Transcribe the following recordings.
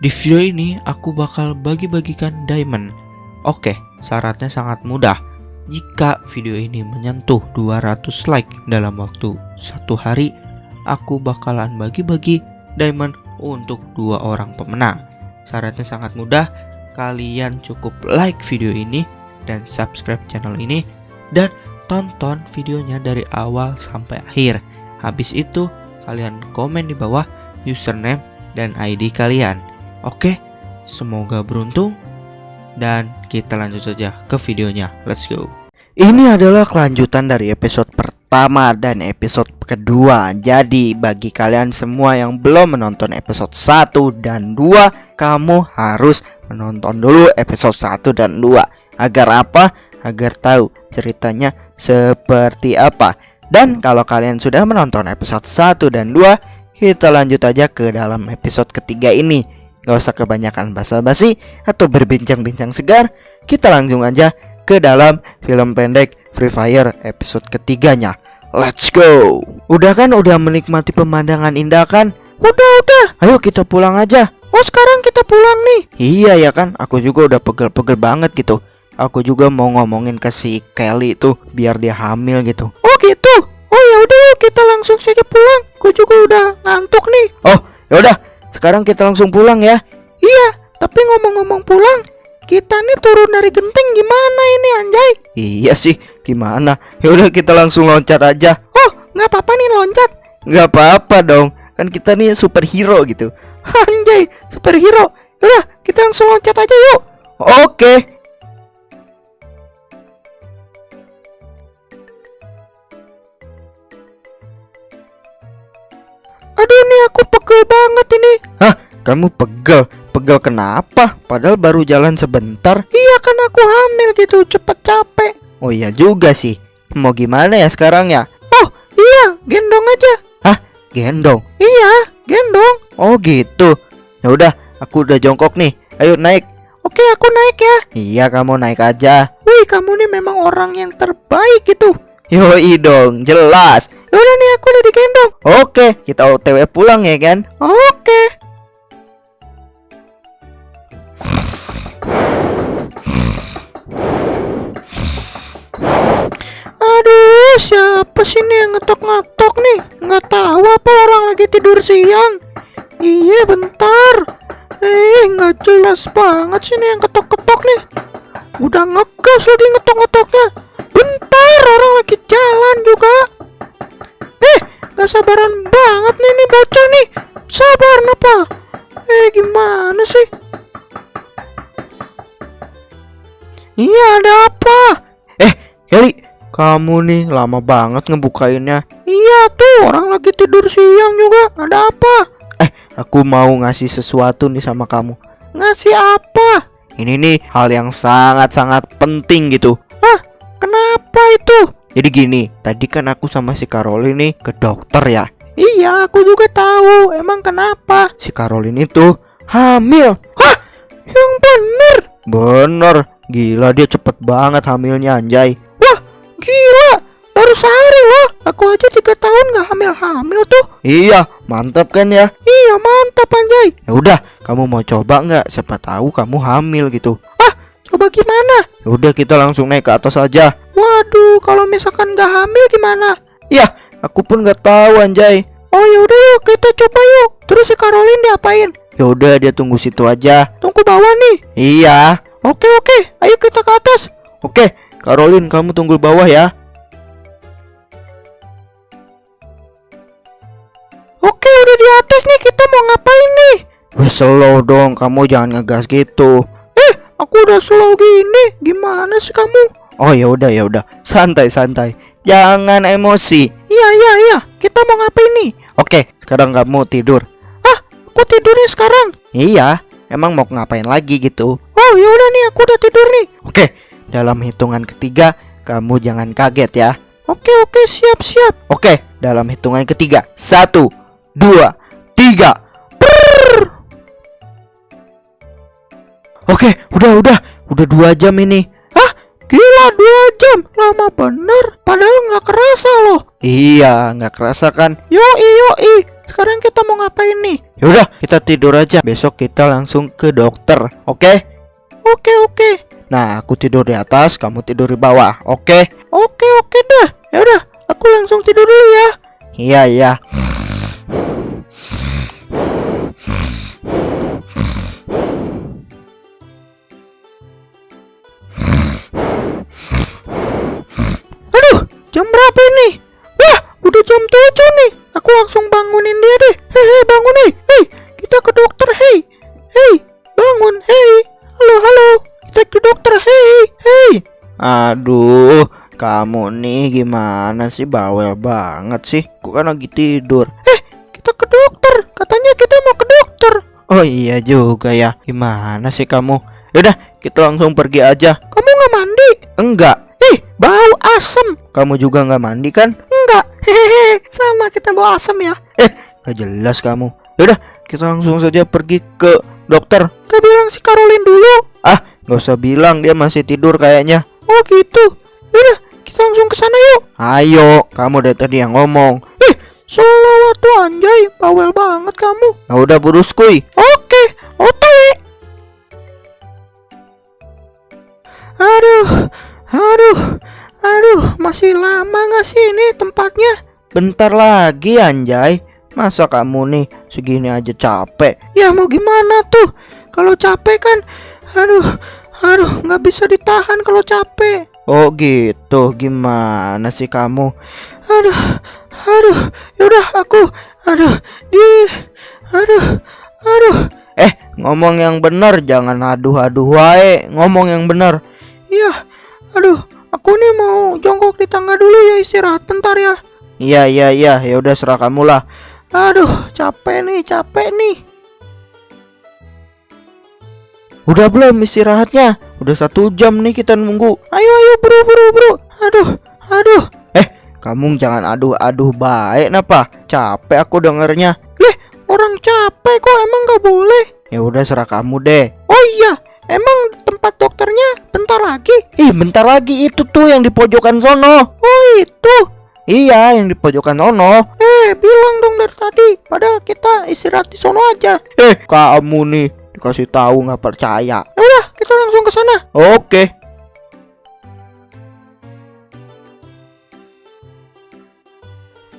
Di video ini aku bakal bagi-bagikan diamond. Oke, syaratnya sangat mudah. Jika video ini menyentuh 200 like dalam waktu satu hari, aku bakalan bagi-bagi diamond untuk dua orang pemenang. Syaratnya sangat mudah, kalian cukup like video ini dan subscribe channel ini dan tonton videonya dari awal sampai akhir. Habis itu, kalian komen di bawah username dan ID kalian. Oke, semoga beruntung dan kita lanjut saja ke videonya. Let's go. Ini adalah kelanjutan dari episode pertama dan episode kedua. Jadi bagi kalian semua yang belum menonton episode 1 dan 2, kamu harus menonton dulu episode 1 dan 2. Agar apa? Agar tahu ceritanya seperti apa. Dan kalau kalian sudah menonton episode 1 dan 2, kita lanjut aja ke dalam episode ketiga ini. Gak usah kebanyakan basa-basi atau berbincang-bincang segar Kita langsung aja ke dalam film pendek Free Fire episode ketiganya. Let's go! Udah kan udah menikmati pemandangan indah kan? Udah udah. Ayo kita pulang aja. Oh sekarang kita pulang nih. Iya ya kan? Aku juga udah pegel-pegel banget gitu. Aku juga mau ngomongin ke si Kelly itu biar dia hamil gitu. Oh gitu? Oh ya udah kita langsung saja pulang. Aku juga udah ngantuk nih. Oh yaudah sekarang kita langsung pulang ya. Iya, tapi ngomong-ngomong pulang, kita nih turun dari genteng gimana ini anjay? Iya sih, gimana? Ya udah kita langsung loncat aja. Oh, nggak apa-apa nih loncat. Nggak apa-apa dong, kan kita nih superhero gitu. Anjay, superhero. Udah, kita langsung loncat aja yuk. Oke, Kamu pegel? Pegel kenapa? Padahal baru jalan sebentar Iya kan aku hamil gitu cepet capek Oh iya juga sih Mau gimana ya sekarang ya? Oh iya gendong aja Hah? Gendong? Iya gendong Oh gitu Ya udah aku udah jongkok nih Ayo naik Oke aku naik ya Iya kamu naik aja Wih kamu nih memang orang yang terbaik gitu Yoi dong, jelas. Udah nih aku udah digendong. Oke, kita OTW pulang ya kan? Oke. Siapa sih nih yang ngetok-ngetok nih? Nggak tahu apa orang lagi tidur siang. Iya, bentar. Eh, nggak jelas banget sih nih yang ketok-ketok nih. Udah ngegas lagi ngetok-ngetoknya. Bentar, orang lagi jalan juga. Eh, gak sabaran banget nih nih bocah nih. Sabar apa? Eh, gimana sih? Iya, ada apa? Eh, Heli, kamu nih lama banget ngebukainnya. Iya tuh, orang lagi tidur siang juga. Ada apa? Eh, aku mau ngasih sesuatu nih sama kamu. Ngasih apa? Ini nih hal yang sangat-sangat penting gitu. Ah, kenapa itu? Jadi gini, tadi kan aku sama si Caroline nih ke dokter ya. Iya, aku juga tahu. Emang kenapa? Si Caroline itu hamil. Hah? Yang bener? Bener. Gila dia cepet banget hamilnya anjay. Gila. Baru sehari loh. Aku aja tiga tahun gak hamil-hamil tuh. Iya, mantap kan ya? Iya, mantap anjay. Ya udah, kamu mau coba nggak? Siapa tahu kamu hamil gitu. Ah, coba gimana? Ya udah kita langsung naik ke atas aja. Waduh, kalau misalkan gak hamil gimana? Ya, aku pun nggak tahu anjay. Oh ya udah yuk kita coba yuk. Terus si Caroline diapain? Ya udah dia tunggu situ aja. Tunggu bawah nih. Iya. Oke oke, ayo kita ke atas. Oke, Caroline kamu tunggu bawah ya. Oke udah di atas nih kita mau ngapain nih? Wah slow dong kamu jangan ngegas gitu. Eh aku udah slow gini gimana sih kamu? Oh ya udah ya udah santai santai jangan emosi. Iya iya iya kita mau ngapain nih? Oke sekarang kamu tidur. Ah aku tidurnya sekarang. Iya emang mau ngapain lagi gitu? Oh ya udah nih aku udah tidur nih. Oke dalam hitungan ketiga kamu jangan kaget ya. Oke oke siap siap. Oke dalam hitungan ketiga satu dua, tiga. Prrr. Oke, udah, udah, udah dua jam ini. Hah? Gila dua jam, lama bener. Padahal nggak kerasa loh. Iya, nggak kerasa kan? Yoi, yoi. sekarang kita mau ngapain nih? Yaudah, kita tidur aja. Besok kita langsung ke dokter, oke? Oke, oke. Nah, aku tidur di atas, kamu tidur di bawah, oke? Oke, oke dah. Yaudah, aku langsung tidur dulu ya. Iya, iya. Aduh, jam berapa ini? Wah, udah jam 7 nih. Aku langsung bangunin dia deh. Hei, bangun hei. Aduh, kamu nih gimana sih bawel banget sih? Kok kan lagi tidur? Eh, kita ke dokter. Katanya kita mau ke dokter. Oh iya juga ya. Gimana sih kamu? Yaudah, kita langsung pergi aja. Kamu nggak mandi? Enggak. Ih, bau asem. Kamu juga nggak mandi kan? Enggak. Hehehe, sama kita bau asem ya. Eh, gak jelas kamu. Yaudah, kita langsung saja pergi ke dokter. Gak bilang si Caroline dulu. Ah, nggak usah bilang dia masih tidur kayaknya. Oh gitu. Yaudah, kita langsung ke sana yuk. Ayo, kamu dari tadi yang ngomong. Ih, selawat tuh anjay, bawel banget kamu. Ya udah burus kuy. Oke, otw. Aduh, aduh, aduh, masih lama gak sih ini tempatnya? Bentar lagi anjay. Masa kamu nih segini aja capek? Ya mau gimana tuh? Kalau capek kan, aduh, aduh, nggak bisa ditahan kalau capek. Oh gitu, gimana sih kamu? Aduh, aduh, yaudah aku, aduh, di, aduh, aduh. Eh, ngomong yang benar, jangan aduh-aduh wae. Ngomong yang benar. Iya, aduh, aku nih mau jongkok di tangga dulu ya istirahat bentar ya. Iya, iya, iya, ya udah serah kamu lah. Aduh, capek nih, capek nih. Udah belum istirahatnya? Udah satu jam nih kita nunggu. Ayo, ayo, bro, bro, bro. Aduh, aduh. Eh, kamu jangan aduh-aduh baik, napa? Capek aku dengernya. Leh, orang capek kok emang gak boleh? Ya udah serah kamu deh. Oh iya, emang tempat dokternya bentar lagi? Ih, bentar lagi itu tuh yang di pojokan sono. Oh itu. Iya, yang di pojokan sono. Eh, bilang dong dari tadi. Padahal kita istirahat di sono aja. Eh, kamu nih dikasih tahu nggak percaya. Ya udah, kita langsung ke sana. Oke.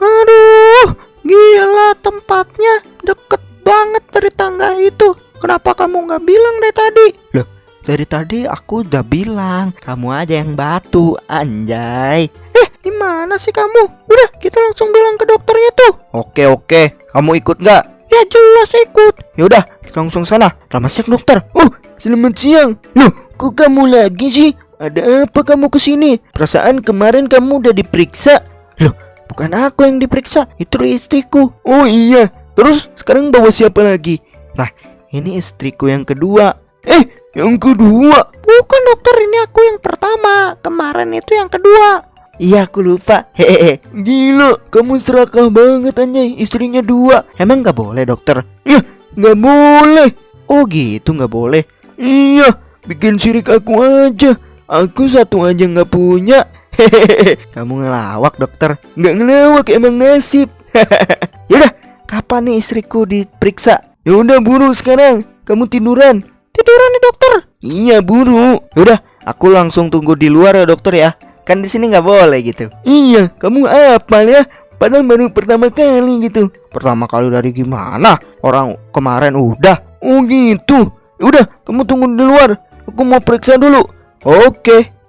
Aduh, gila tempatnya deket banget dari tangga itu. Kenapa kamu nggak bilang dari tadi? Loh, dari tadi aku udah bilang, kamu aja yang batu, anjay. Eh, gimana sih kamu? Udah, kita langsung bilang ke dokternya tuh. Oke, oke. Kamu ikut nggak? Ya jelas ikut. Yaudah, langsung sana. Selamat siang dokter. Oh, selamat siang. Loh, kok kamu lagi sih? Ada apa kamu ke sini? Perasaan kemarin kamu udah diperiksa. Loh, bukan aku yang diperiksa, itu istriku. Oh iya, terus sekarang bawa siapa lagi? Nah, ini istriku yang kedua. Eh, yang kedua? Bukan dokter, ini aku yang pertama. Kemarin itu yang kedua. Iya aku lupa. Hehehe. Gila kamu serakah banget anjay. Istrinya dua. Emang gak boleh dokter? Ya gak boleh. Oh gitu gak boleh. Iya Bikin sirik aku aja. Aku satu aja gak punya. Hehehe. Kamu ngelawak dokter. Gak ngelawak emang nasib. Yaudah Kapan nih istriku diperiksa? Yaudah buru sekarang. Kamu tiduran. Tiduran nih dokter. Iya buru. Yaudah Aku langsung tunggu di luar ya dokter ya kan di sini nggak boleh gitu iya kamu apa ya padahal baru pertama kali gitu pertama kali dari gimana orang kemarin udah oh gitu udah kamu tunggu di luar aku mau periksa dulu oke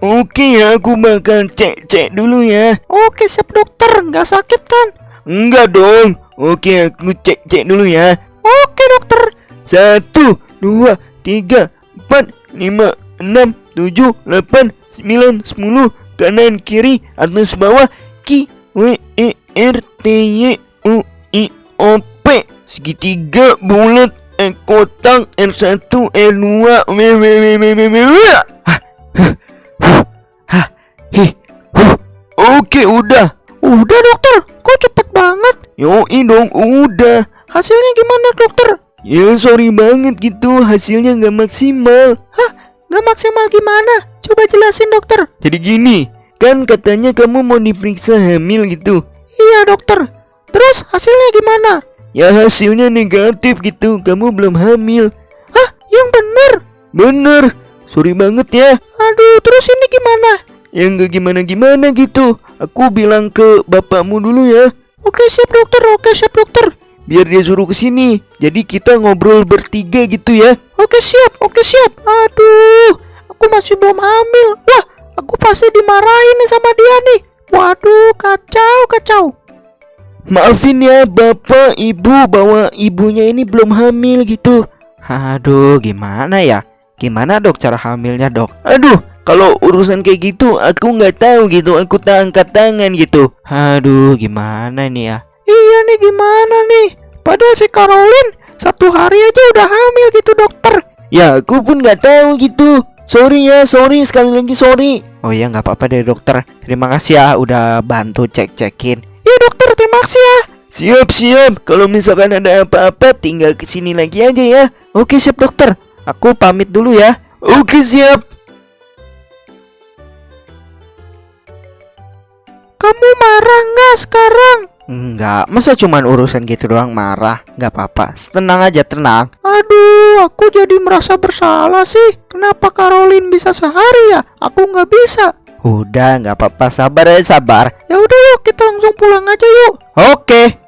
Oke ya, aku bakal cek-cek dulu ya. Oke, siap dokter. Nggak sakit kan? Enggak dong. Oke, aku cek-cek dulu ya. Oke, dokter. Satu, dua, tiga, empat, lima, enam, tujuh, delapan, sembilan, sepuluh, kanan, kiri, atas, bawah, Q, W, E, R, T, Y, U, I, O, P, segitiga, bulat, E, kotak, R1, R2, W, W, W, W, W, W, W. Huh. Oke, udah. Udah, dokter. Kok cepet banget? Yoi dong, udah. Hasilnya gimana, dokter? Ya sorry banget gitu hasilnya nggak maksimal Hah? Nggak maksimal gimana? Coba jelasin dokter Jadi gini, Kan katanya kamu mau diperiksa hamil gitu. Iya dokter. Terus hasilnya gimana? Ya hasilnya negatif gitu. Kamu belum hamil. Hah? Yang bener? Bener. Sorry banget ya. Aduh, terus ini gimana? Ya nggak gimana-gimana gitu. Aku bilang ke bapakmu dulu ya. Oke siap dokter. Oke siap dokter. Biar dia suruh ke sini. Jadi kita ngobrol bertiga gitu ya. Oke siap. Oke siap. Aduh, aku masih belum hamil. Wah, aku pasti dimarahin nih sama dia nih. Waduh, kacau, kacau. Maafin ya bapak, ibu bahwa ibunya ini belum hamil gitu. Aduh, gimana ya? Gimana dok cara hamilnya dok? Aduh, kalau urusan kayak gitu aku nggak tahu gitu. Aku tak angkat tangan gitu. Aduh, gimana nih ya? Iya nih gimana nih? Padahal si Caroline satu hari aja udah hamil gitu dokter. Ya aku pun nggak tahu gitu. Sorry ya, sorry sekali lagi sorry. Oh ya nggak apa-apa deh dokter. Terima kasih ya udah bantu cek-cekin. Ya dokter terima kasih ya. Siap siap. Kalau misalkan ada apa-apa tinggal ke sini lagi aja ya. Oke siap dokter. Aku pamit dulu ya. Oke siap. Kamu marah nggak sekarang? Enggak, masa cuman urusan gitu doang marah? Nggak apa-apa, tenang aja, tenang. Aduh, aku jadi merasa bersalah sih. Kenapa Caroline bisa sehari ya? Aku nggak bisa. Udah, nggak apa-apa, sabar ya, sabar. Ya udah yuk, kita langsung pulang aja yuk. Oke.